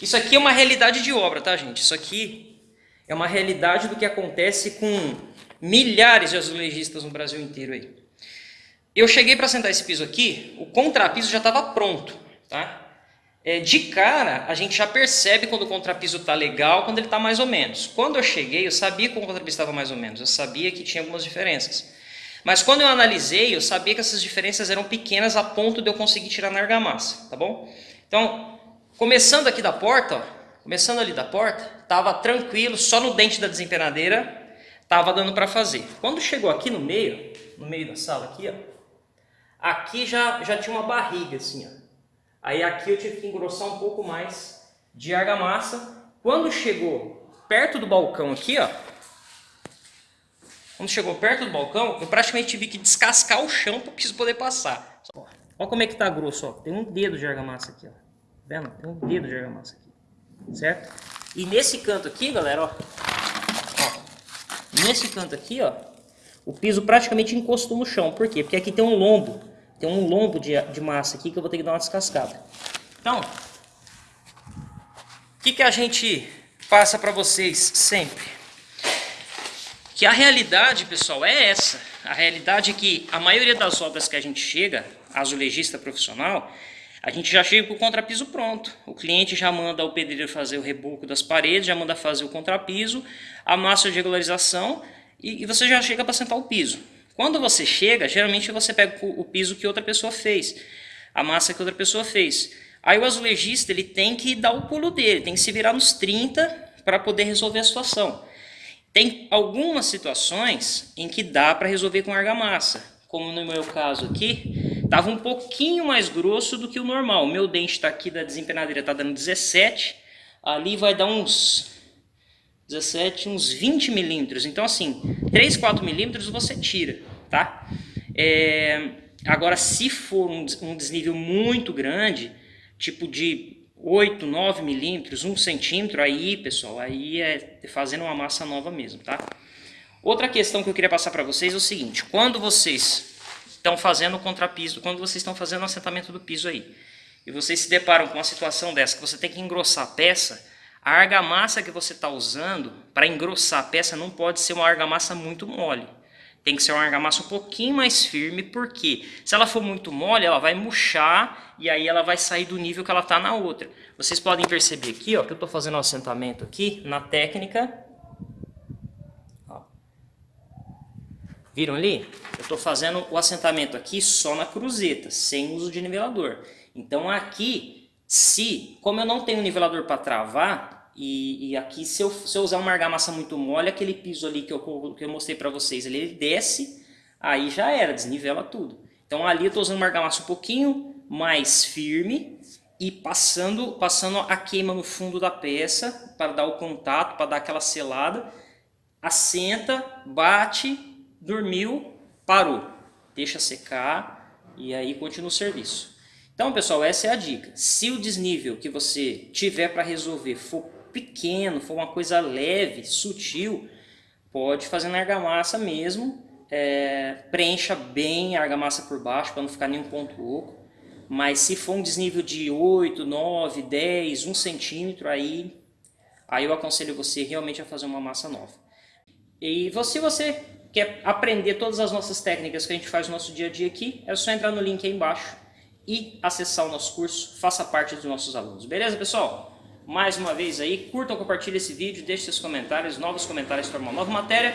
Isso aqui é uma realidade de obra, tá, gente? Isso aqui é uma realidade do que acontece com milhares de azulejistas no Brasil inteiro aí. Eu cheguei para sentar esse piso aqui, o contrapiso já estava pronto, tá? É, de cara, a gente já percebe quando o contrapiso está legal, quando ele está mais ou menos. Quando eu cheguei, eu sabia que o contrapiso estava mais ou menos, eu sabia que tinha algumas diferenças. Mas quando eu analisei, eu sabia que essas diferenças eram pequenas a ponto de eu conseguir tirar na argamassa, tá bom? Então, começando aqui da porta, ó, começando ali da porta, estava tranquilo, só no dente da desempenadeira estava dando para fazer. Quando chegou aqui no meio, no meio da sala aqui, ó, aqui já, já tinha uma barriga assim, ó. Aí aqui eu tive que engrossar um pouco mais de argamassa. Quando chegou perto do balcão aqui, ó, quando chegou perto do balcão, eu praticamente tive que descascar o chão para poder passar. Olha como é que tá grosso, ó. Tem um dedo de argamassa aqui, ó. Vendo? Tem um dedo de argamassa aqui. Certo? E nesse canto aqui, galera, ó. ó nesse canto aqui, ó, o piso praticamente encostou no chão. Por quê? Porque aqui tem um lombo. Tem um lombo de, de massa aqui que eu vou ter que dar uma descascada. Então, o que, que a gente passa para vocês sempre? Que a realidade, pessoal, é essa. A realidade é que a maioria das obras que a gente chega, azulejista profissional, a gente já chega com o contrapiso pronto. O cliente já manda o pedreiro fazer o reboco das paredes, já manda fazer o contrapiso, a massa de regularização e, e você já chega para sentar o piso. Quando você chega, geralmente você pega o piso que outra pessoa fez, a massa que outra pessoa fez. Aí o azulejista ele tem que dar o pulo dele, tem que se virar nos 30 para poder resolver a situação. Tem algumas situações em que dá para resolver com argamassa, como no meu caso aqui, estava um pouquinho mais grosso do que o normal. Meu dente está aqui da desempenadeira, está dando 17, ali vai dar uns 17, uns 20 milímetros. Então, assim, 3, 4 milímetros você tira, tá? É, agora, se for um, um desnível muito grande, tipo de 8, 9 milímetros, 1 centímetro, aí, pessoal, aí é fazendo uma massa nova mesmo, tá? Outra questão que eu queria passar para vocês é o seguinte, quando vocês estão fazendo o contrapiso, quando vocês estão fazendo o assentamento do piso aí, e vocês se deparam com uma situação dessa, que você tem que engrossar a peça, a argamassa que você está usando para engrossar a peça não pode ser uma argamassa muito mole. Tem que ser uma argamassa um pouquinho mais firme, porque se ela for muito mole, ela vai murchar e aí ela vai sair do nível que ela está na outra. Vocês podem perceber aqui, ó, que eu estou fazendo um assentamento aqui na técnica. Ó. Viram ali? Estou fazendo o assentamento aqui só na cruzeta, sem uso de nivelador. Então aqui, se, como eu não tenho nivelador para travar, e, e, aqui, se eu, se eu usar uma argamassa muito mole, aquele piso ali que eu, que eu mostrei para vocês, ele, ele desce, aí já era, desnivela tudo. Então ali eu estou usando uma argamassa um pouquinho mais firme e passando, passando a queima no fundo da peça para dar o contato, para dar aquela selada. Assenta, bate, dormiu, parou. Deixa secar e aí continua o serviço. Então, pessoal, essa é a dica. Se o desnível que você tiver para resolver for pequeno, for uma coisa leve, sutil, pode fazer na argamassa mesmo. É, preencha bem a argamassa por baixo para não ficar nenhum ponto oco. Mas se for um desnível de 8, 9, 10, 1 centímetro, aí, aí eu aconselho você realmente a fazer uma massa nova. E se você quer aprender todas as nossas técnicas que a gente faz no nosso dia a dia aqui, é só entrar no link aí embaixo e acessar o nosso curso, faça parte dos nossos alunos. Beleza, pessoal? mais uma vez aí, curtam, compartilhem esse vídeo, deixem seus comentários, novos comentários para uma nova matéria.